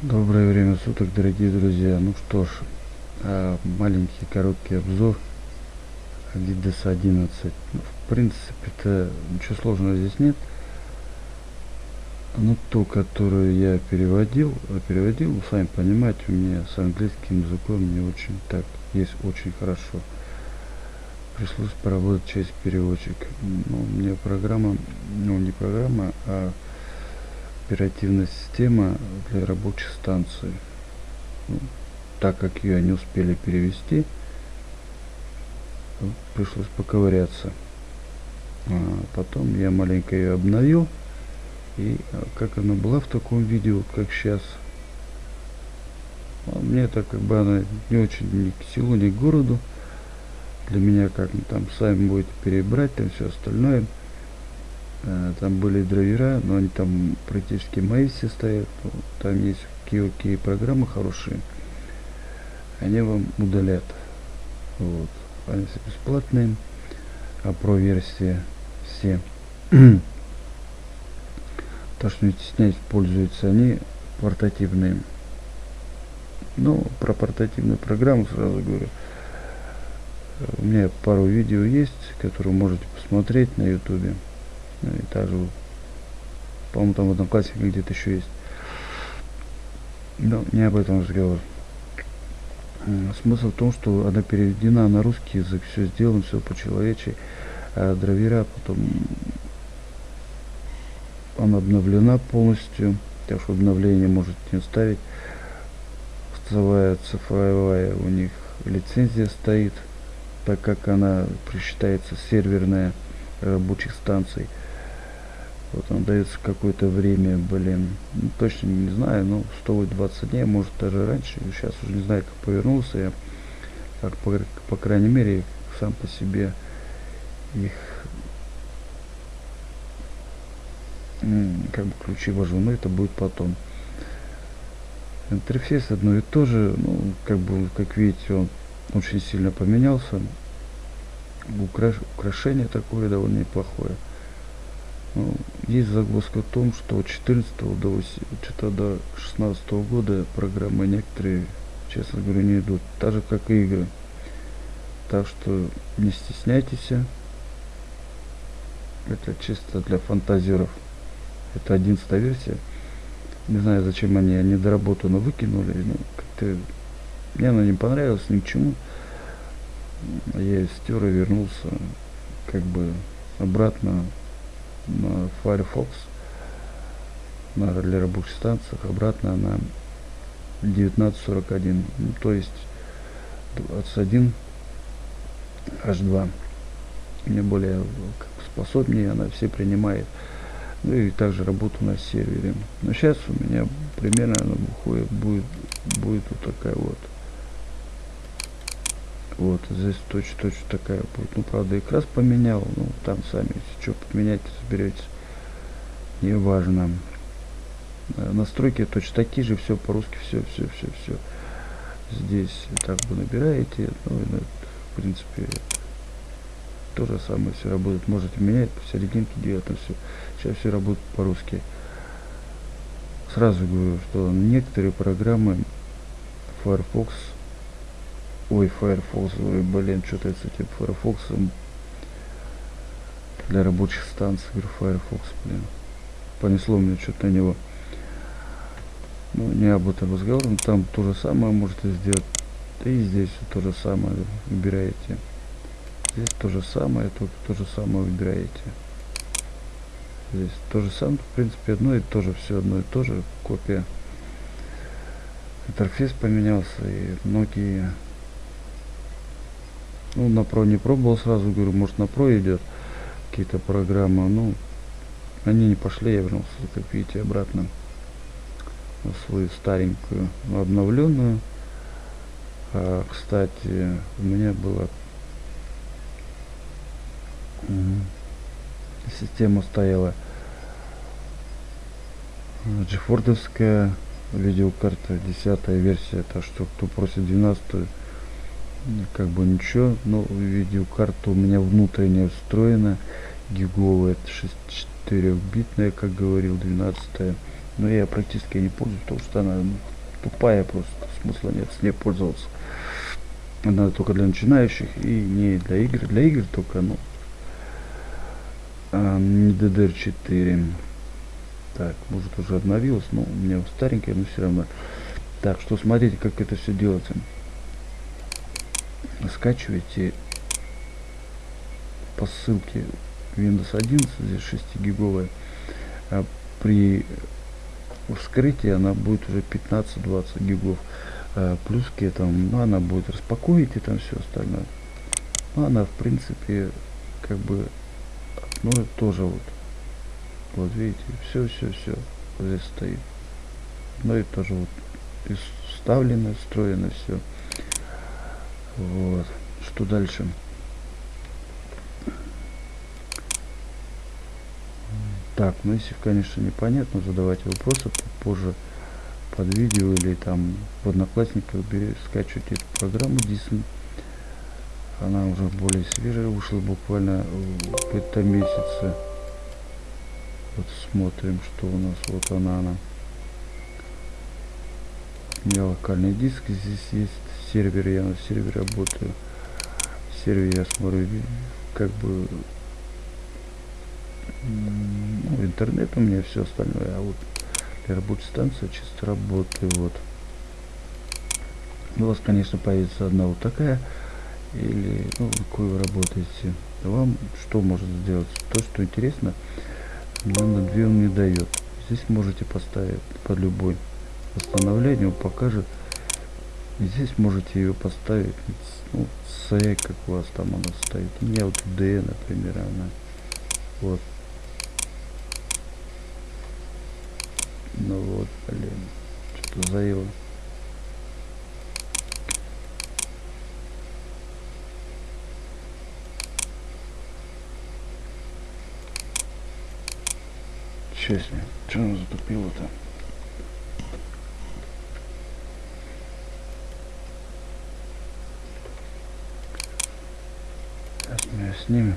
Доброе время суток, дорогие друзья. Ну что ж, а, маленький короткий обзор Adidas 11. Ну, в принципе-то ничего сложного здесь нет. Ну, ту, которую я переводил, а переводил, вы сами понимаете, у меня с английским языком не очень так, есть очень хорошо. Пришлось поработать через переводчик. Ну, мне программа, ну, не программа, а оперативная система для рабочих станций. Ну, так как ее не успели перевести, пришлось поковыряться. А потом я маленько ее обновил. И а, как она была в таком видео, как сейчас. А мне это как бы она не очень ни к селу, ни к городу. Для меня как там сами будете перебрать, там все остальное. Э, там были драйвера, но они там практически мои все стоят. Там есть какие-какие программы хорошие. Они вам удалят. Вот. Они все бесплатные. А про версии все. То, что не стесняюсь, пользуются они портативные. Ну, про портативную программу сразу говорю. У меня пару видео есть, которые можете посмотреть на ютубе. Ну и также, по-моему, там в одном классе где-то еще есть. Но не об этом разговор. Смысл в том, что она переведена на русский язык, все сделано, все по-человечески, а драйвера потом она обновлена полностью, так что обновление можете не ставить. Цифровая, цифровая у них лицензия стоит, так как она присчитается серверная рабочих станций. Вот он дается какое-то время, блин, ну, точно не знаю, но 120 дней, может даже раньше. Сейчас уже не знаю, как повернулся я. Как по, по крайней мере, сам по себе их как бы ключи вожу, но это будет потом. Интерфейс одно и то же, ну, как бы, как видите, он очень сильно поменялся. Украш... Украшение такое довольно неплохое. Ну, есть загвоздка в том, что от 14 до, 8, что до 16 года программы некоторые, честно говоря, не идут. Так же, как и игры. Так что не стесняйтесь. Это чисто для фантазеров. Это 11 версия. Не знаю, зачем они недоработанно выкинули. Ну, как-то мне она не понравилась ни к чему. Я стер и вернулся как бы обратно Firefox. На для рабочих станциях обратно на 1941 ну, то есть 21 H2 мне более способнее она все принимает. Ну и также работу на сервере. Но сейчас у меня примерно она выходит будет будет вот такая вот. Вот здесь точно точно такая будет. Ну правда и крас поменял ну там сами если что поменять разберетесь не важно э, настройки точно такие же все по-русски все все все все здесь так бы набираете ну, в принципе то же самое все работает. Можете менять по серединке делать все сейчас все работает по-русски. Сразу говорю что некоторые программы Firefox ой Firefox ой блин что-то с этим Firefox для рабочих станций Firefox блин понесло мне что-то на него. Ну не об этом разговор там то же самое можете сделать. И здесь то же самое выбираете. Здесь то же самое только то же самое выбираете. Здесь то же самое в принципе одно и то же все одно и то же. Копия. Интерфейс поменялся и многие. Ну на про не пробовал сразу говорю может на про идет какие-то программы. Ну они не пошли, я вернулся, как видите, обратно в свою старенькую, обновленную. А, кстати, у меня была система стояла джефордовская видеокарта 10 версия то что кто просит 12 как бы ничего но видеокарта у меня внутренняя встроена гиговая 6 4-битная, как говорил, 12 -я. Но я практически не пользуюсь, потому что она ну, тупая просто, смысла нет с ней пользоваться. Она только для начинающих и не для игр. Для игр только, ну, а, DDR4. Так, может уже обновилась, но у меня старенькая, но все равно. Так, что смотрите, как это все делается. Скачивайте по ссылке Windows 11, здесь 6 гиговая. При вскрытии она будет уже 15-20 гигов. А плюс к этому, ну, она будет распаковывать и там все остальное. Ну, она, в принципе, как бы, ну, тоже вот. Вот видите, все, все, все здесь стоит. Ну и тоже вот вставлено, встроено все. Вот. Что дальше? Так, ну если, конечно, непонятно, задавайте вопросы позже под видео или там в одноклассниках скачивайте эту программу Disney. Она уже более свежая, вышла буквально в этом месяце. Вот смотрим, что у нас. Вот она, она. У меня локальный диск здесь есть. Сервер, я на сервере работаю. В сервере я смотрю, как бы интернет у меня все остальное, а вот для рабочей станции чисто работаю, вот. У вас, конечно, появится одна вот такая, или, ну, какой вы работаете. Вам что может сделать? То, что интересно, но на две он не дает. Здесь можете поставить под любой восстановление, он покажет. И здесь можете ее поставить, ну, с как у вас там она стоит. У меня вот D, например, она. Вот Ну вот, блин. Что-то заело. Честно, что она затупила-то? Сейчас мы ее снимем.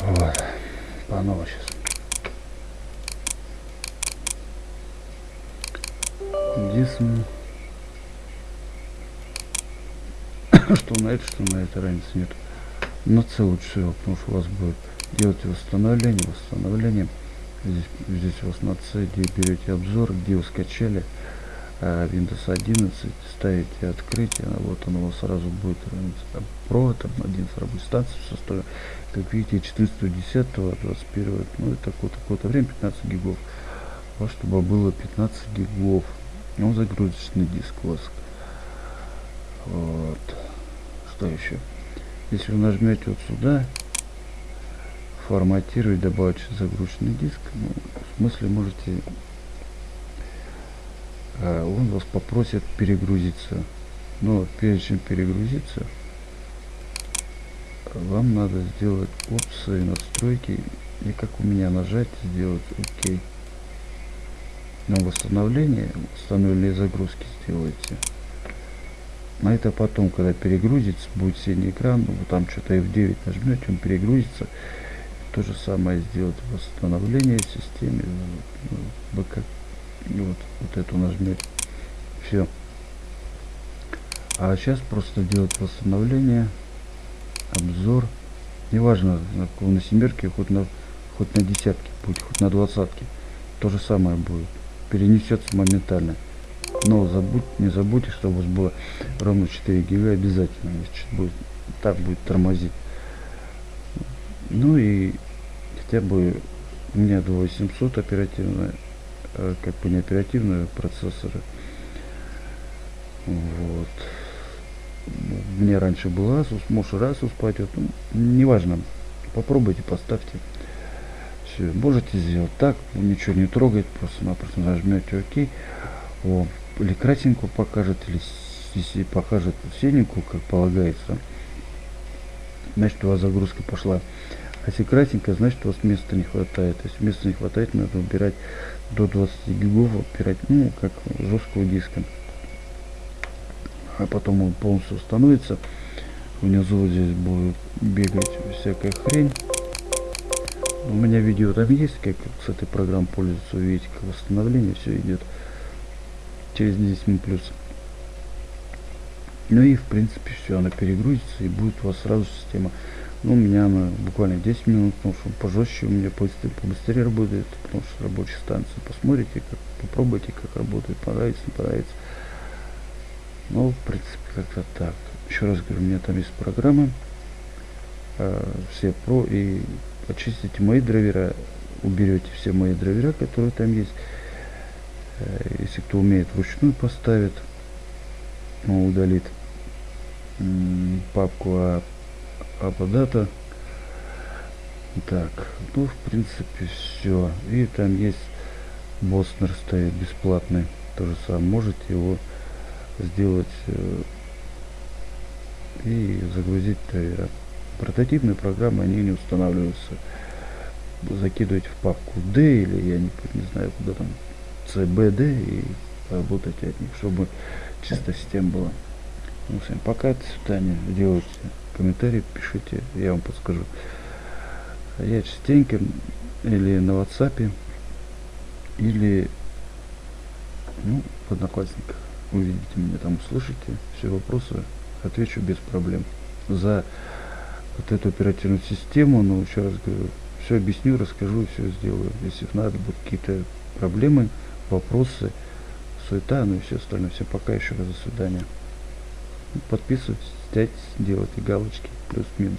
Вот. По новой сейчас. Дисм. что на это, что на это разницы нет. На C лучше потому что у вас будет делать восстановление, восстановление. Здесь, здесь у вас на C, где берете обзор, где вы скачали а Windows 11, ставите открытие, вот оно у вас сразу будет про, там 11 рабочей станции в составе, как видите, 14 10 21 ну это такое-то такое время 15 гигов. Вот чтобы было 15 гигов. Ну, загрузочный диск вас. Вот. Что еще? Если вы нажмете вот сюда, форматировать, добавить загрузочный диск, ну, в смысле можете, а, он вас попросит перегрузиться. Но прежде чем перегрузиться, вам надо сделать опции, настройки и как у меня нажать сделать ОК на восстановление, установленные загрузки сделайте. На это потом, когда перегрузится, будет синий экран, ну, вы там что-то F9 нажмете, он перегрузится. То же самое сделать восстановление в системе, ну, бэкап, вот, вот эту нажмете. Все. А сейчас просто делать восстановление, обзор. Неважно, на семерке, хоть на, хоть на десятке будет, хоть на двадцатке. То же самое будет перенесется моментально. Но забудь, не забудьте, чтобы у вас было ровно 4 гига обязательно. Если будет, так будет тормозить. Ну и хотя бы у меня 2800 оперативная, э, как бы не оперативная процессоры. Вот. Мне раньше был Asus, может Asus пойдет. Ну, неважно. Попробуйте, поставьте. Все, можете сделать так, ничего не трогать, просто-напросто нажмете ОК. О, или красненькую покажет, или если покажет синенькую, как полагается, значит у вас загрузка пошла. А если красненькая, значит у вас места не хватает. Если места не хватает, надо убирать до 20 гигов, убирать, ну, как жесткого диска. А потом он полностью установится. Внизу здесь будет бегать всякая хрень У меня видео там есть, как с этой программой пользоваться, увидите, как восстановление все идет через 10 минут плюс. Ну и в принципе все, она перегрузится и будет у вас сразу система. Ну, у меня она буквально 10 минут, потому что пожестче у меня побыстрее, побыстрее работает, потому что рабочая станция. Посмотрите, как, попробуйте, как работает, понравится, не понравится. Ну, в принципе, как-то так. Еще раз говорю, у меня там есть программы, э, все про, и очистите мои драйвера, уберете все мои драйвера, которые там есть. Э, если кто умеет вручную поставит, ну, удалит папку а, аподата. Так, ну, в принципе, все. И там есть Боснер стоит бесплатный. То же самое. Можете его сделать э, и загрузить драйвера. Прототипные программы, они не устанавливаются. Закидывать в папку D или я не, не знаю куда там CBD и работать от них, чтобы чисто система была. Ну, всем пока, до свидания. Делайте комментарии, пишите, я вам подскажу. Я частенько или на WhatsApp, или ну, в Одноклассниках. Увидите меня там, услышите все вопросы, отвечу без проблем. За вот эту оперативную систему, ну, еще раз говорю, все объясню, расскажу, все сделаю. Если надо будут какие-то проблемы, вопросы, суета, ну и все остальное. Всем пока, еще раз до свидания. Подписывайтесь, делайте галочки, плюс-минус.